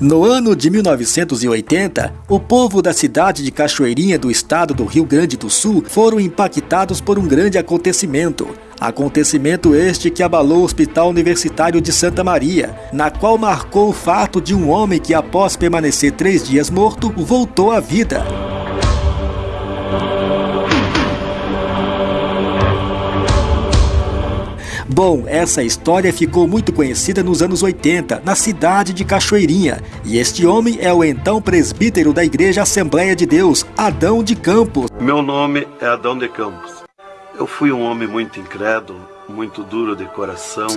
No ano de 1980, o povo da cidade de Cachoeirinha do estado do Rio Grande do Sul foram impactados por um grande acontecimento. Acontecimento este que abalou o Hospital Universitário de Santa Maria, na qual marcou o fato de um homem que, após permanecer três dias morto, voltou à vida. Bom, essa história ficou muito conhecida nos anos 80, na cidade de Cachoeirinha, e este homem é o então presbítero da Igreja Assembleia de Deus, Adão de Campos. Meu nome é Adão de Campos. Eu fui um homem muito incrédulo, muito duro de coração.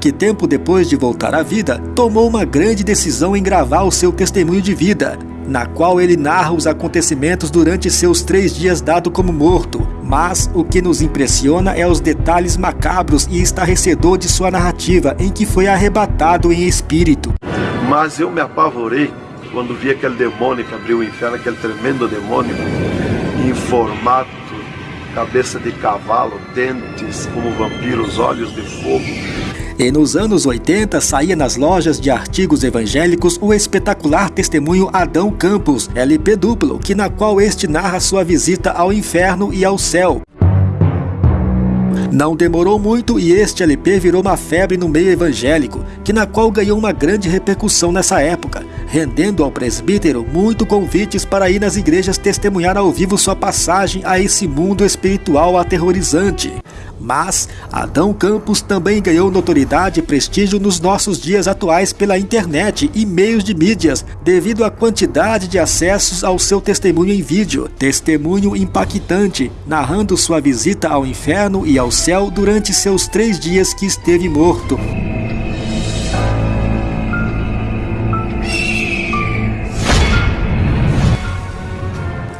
Que tempo depois de voltar à vida, tomou uma grande decisão em gravar o seu testemunho de vida, na qual ele narra os acontecimentos durante seus três dias dado como morto. Mas o que nos impressiona é os detalhes macabros e estarrecedor de sua narrativa, em que foi arrebatado em espírito. Mas eu me apavorei quando vi aquele demônio que abriu o inferno, aquele tremendo demônio, em formato cabeça de cavalo, dentes como vampiros, olhos de fogo. E nos anos 80 saía nas lojas de artigos evangélicos o espetacular testemunho Adão Campos, LP duplo, que na qual este narra sua visita ao inferno e ao céu. Não demorou muito e este LP virou uma febre no meio evangélico, que na qual ganhou uma grande repercussão nessa época, rendendo ao presbítero muito convites para ir nas igrejas testemunhar ao vivo sua passagem a esse mundo espiritual aterrorizante. Mas Adão Campos também ganhou notoriedade e prestígio nos nossos dias atuais pela internet e meios de mídias, devido à quantidade de acessos ao seu testemunho em vídeo. Testemunho impactante, narrando sua visita ao inferno e ao céu durante seus três dias que esteve morto.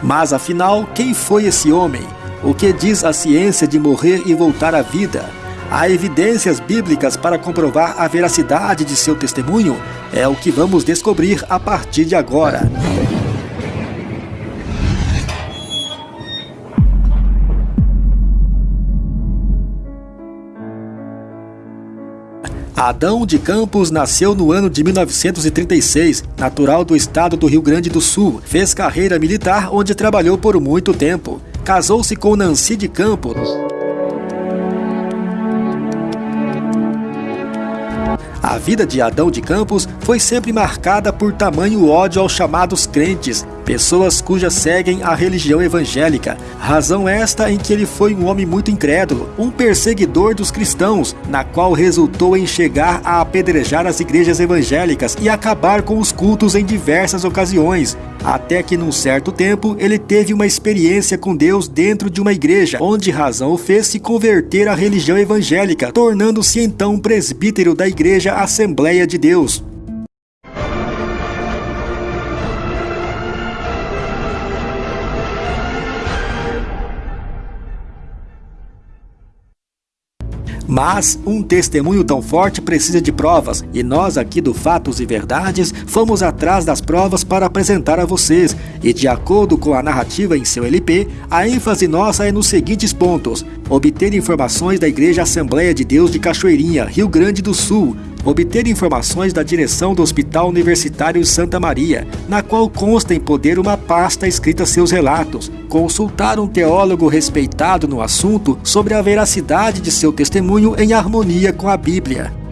Mas afinal, quem foi esse homem? O que diz a ciência de morrer e voltar à vida? Há evidências bíblicas para comprovar a veracidade de seu testemunho? É o que vamos descobrir a partir de agora. Adão de Campos nasceu no ano de 1936, natural do estado do Rio Grande do Sul. Fez carreira militar, onde trabalhou por muito tempo casou-se com Nancy de Campos. A vida de Adão de Campos foi sempre marcada por tamanho ódio aos chamados crentes, pessoas cujas seguem a religião evangélica. Razão esta em que ele foi um homem muito incrédulo, um perseguidor dos cristãos, na qual resultou em chegar a apedrejar as igrejas evangélicas e acabar com os cultos em diversas ocasiões. Até que num certo tempo ele teve uma experiência com Deus dentro de uma igreja, onde razão o fez se converter à religião evangélica, tornando-se então presbítero da igreja Assembleia de Deus. Mas um testemunho tão forte precisa de provas, e nós aqui do Fatos e Verdades fomos atrás das provas para apresentar a vocês. E de acordo com a narrativa em seu LP, a ênfase nossa é nos seguintes pontos: obter informações da Igreja Assembleia de Deus de Cachoeirinha, Rio Grande do Sul, obter informações da direção do Hospital Universitário Santa Maria, na qual consta em poder uma pasta escrita seus relatos, consultar um teólogo respeitado no assunto sobre a veracidade de seu testemunho em harmonia com a Bíblia.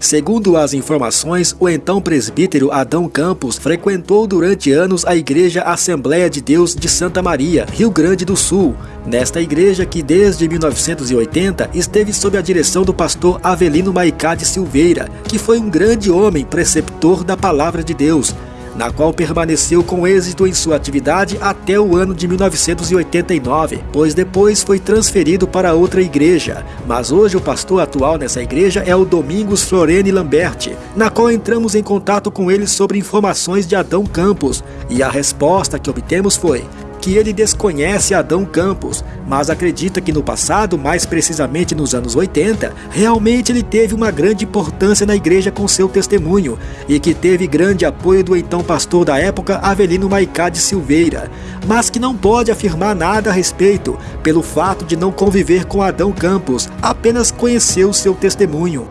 Segundo as informações, o então presbítero Adão Campos frequentou durante anos a Igreja Assembleia de Deus de Santa Maria, Rio Grande do Sul. Nesta igreja que desde 1980 esteve sob a direção do pastor Avelino Maicá de Silveira, que foi um grande homem preceptor da palavra de Deus na qual permaneceu com êxito em sua atividade até o ano de 1989, pois depois foi transferido para outra igreja. Mas hoje o pastor atual nessa igreja é o Domingos Florene Lamberti, na qual entramos em contato com ele sobre informações de Adão Campos, e a resposta que obtemos foi: que ele desconhece Adão Campos, mas acredita que no passado, mais precisamente nos anos 80, realmente ele teve uma grande importância na igreja com seu testemunho e que teve grande apoio do então pastor da época, Avelino Maicá de Silveira, mas que não pode afirmar nada a respeito, pelo fato de não conviver com Adão Campos, apenas conheceu seu testemunho.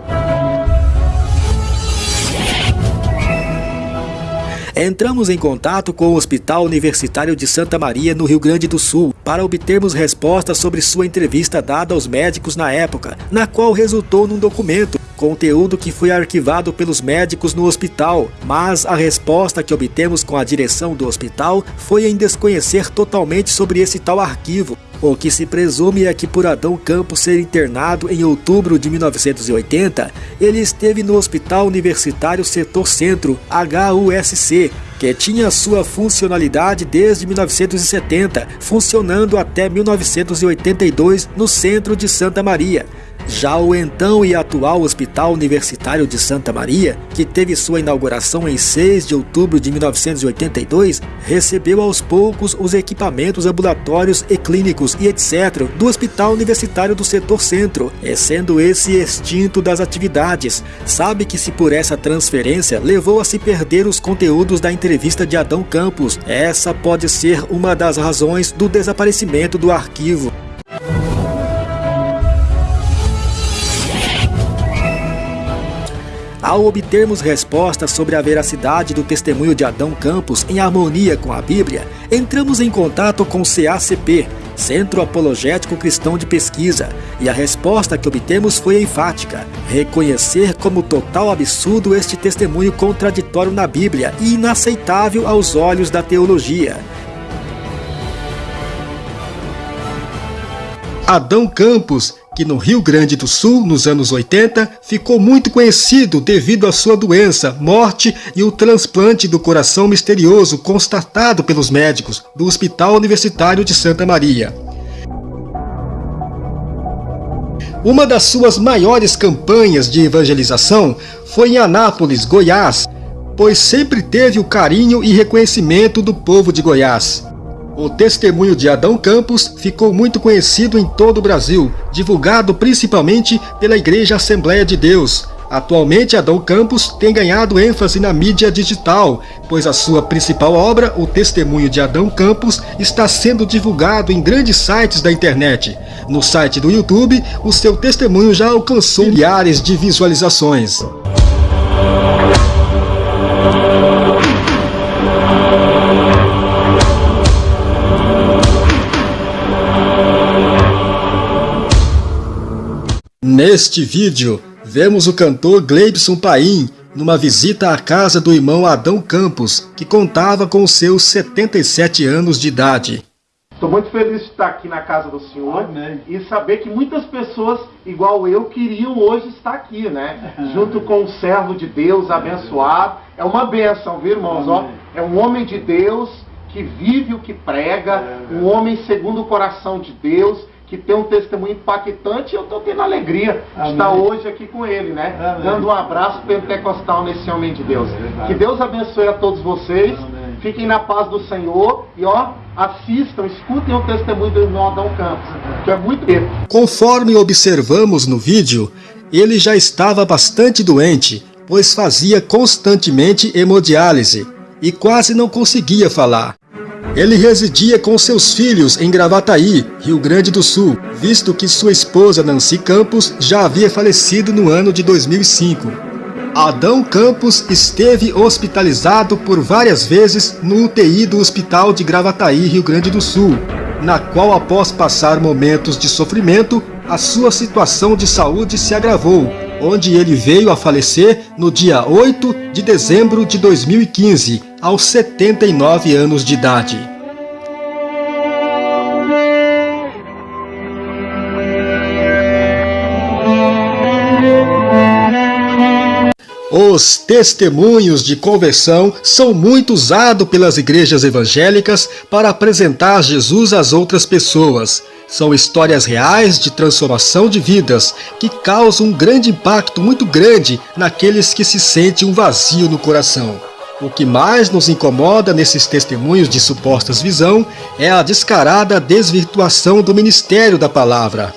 Entramos em contato com o Hospital Universitário de Santa Maria, no Rio Grande do Sul, para obtermos respostas sobre sua entrevista dada aos médicos na época, na qual resultou num documento, conteúdo que foi arquivado pelos médicos no hospital, mas a resposta que obtemos com a direção do hospital foi em desconhecer totalmente sobre esse tal arquivo. O que se presume é que por Adão Campos ser internado em outubro de 1980, ele esteve no Hospital Universitário Setor Centro, HUSC, que tinha sua funcionalidade desde 1970, funcionando até 1982 no centro de Santa Maria. Já o então e atual Hospital Universitário de Santa Maria, que teve sua inauguração em 6 de outubro de 1982, recebeu aos poucos os equipamentos ambulatórios e clínicos e etc. do Hospital Universitário do Setor Centro, e sendo esse extinto das atividades. Sabe que se por essa transferência levou a se perder os conteúdos da entrevista de Adão Campos, essa pode ser uma das razões do desaparecimento do arquivo. Ao obtermos respostas sobre a veracidade do testemunho de Adão Campos em harmonia com a Bíblia, entramos em contato com o CACP, Centro Apologético Cristão de Pesquisa, e a resposta que obtemos foi enfática: reconhecer como total absurdo este testemunho contraditório na Bíblia e inaceitável aos olhos da teologia. Adão Campos que no Rio Grande do Sul, nos anos 80, ficou muito conhecido devido à sua doença, morte e o transplante do coração misterioso constatado pelos médicos do Hospital Universitário de Santa Maria. Uma das suas maiores campanhas de evangelização foi em Anápolis, Goiás, pois sempre teve o carinho e reconhecimento do povo de Goiás. O testemunho de Adão Campos ficou muito conhecido em todo o Brasil, divulgado principalmente pela Igreja Assembleia de Deus. Atualmente, Adão Campos tem ganhado ênfase na mídia digital, pois a sua principal obra, O Testemunho de Adão Campos, está sendo divulgado em grandes sites da internet. No site do YouTube, o seu testemunho já alcançou milhares de visualizações. Neste vídeo, vemos o cantor Gleibson Paim numa visita à casa do irmão Adão Campos, que contava com seus 77 anos de idade. Estou muito feliz de estar aqui na casa do Senhor Amém. e saber que muitas pessoas, igual eu, queriam hoje estar aqui, né? Junto com o servo de Deus abençoado. É uma benção, viu, irmãos? Ó, é um homem de Deus que vive o que prega, um homem segundo o coração de Deus que tem um testemunho impactante e eu estou tendo alegria Amém. de estar hoje aqui com ele, né? Amém. Dando um abraço pentecostal nesse homem de Deus. É que Deus abençoe a todos vocês. Amém. Fiquem na paz do Senhor e ó, assistam, escutem o testemunho do irmão Adão Campos, que é muito bem. Conforme observamos no vídeo, ele já estava bastante doente, pois fazia constantemente hemodiálise e quase não conseguia falar. Ele residia com seus filhos em Gravataí, Rio Grande do Sul, visto que sua esposa Nancy Campos já havia falecido no ano de 2005. Adão Campos esteve hospitalizado por várias vezes no UTI do Hospital de Gravataí, Rio Grande do Sul, na qual após passar momentos de sofrimento, a sua situação de saúde se agravou, onde ele veio a falecer no dia 8 de dezembro de 2015, aos 79 anos de idade. Os testemunhos de conversão são muito usados pelas igrejas evangélicas para apresentar Jesus às outras pessoas. São histórias reais de transformação de vidas que causam um grande impacto muito grande naqueles que se sentem um vazio no coração. O que mais nos incomoda nesses testemunhos de supostas visão é a descarada desvirtuação do ministério da palavra.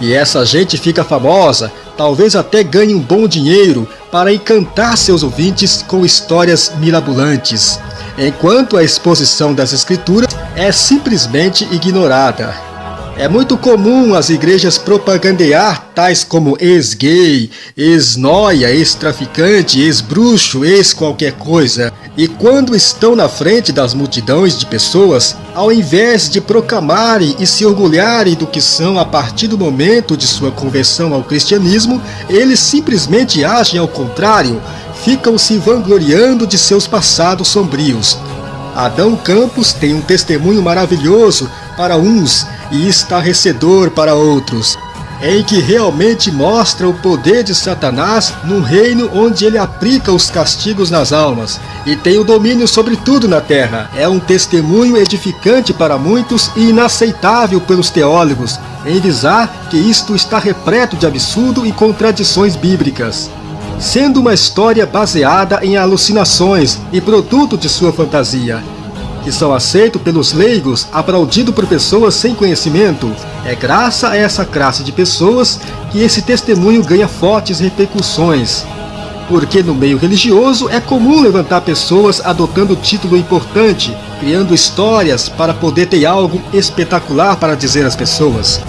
E essa gente fica famosa, talvez até ganhe um bom dinheiro para encantar seus ouvintes com histórias mirabolantes, enquanto a exposição das escrituras é simplesmente ignorada. É muito comum as igrejas propagandear tais como ex-gay, ex-noia, ex-traficante, ex-bruxo, ex-qualquer coisa. E quando estão na frente das multidões de pessoas, ao invés de proclamarem e se orgulharem do que são a partir do momento de sua conversão ao cristianismo, eles simplesmente agem ao contrário, ficam se vangloriando de seus passados sombrios. Adão Campos tem um testemunho maravilhoso para uns e estarrecedor para outros, em que realmente mostra o poder de Satanás num reino onde ele aplica os castigos nas almas e tem o domínio sobre tudo na terra. É um testemunho edificante para muitos e inaceitável pelos teólogos, em visar que isto está repleto de absurdo e contradições bíblicas sendo uma história baseada em alucinações e produto de sua fantasia, que são aceitos pelos leigos, aplaudido por pessoas sem conhecimento. É graças a essa classe de pessoas que esse testemunho ganha fortes repercussões. Porque no meio religioso é comum levantar pessoas adotando título importante, criando histórias para poder ter algo espetacular para dizer às pessoas.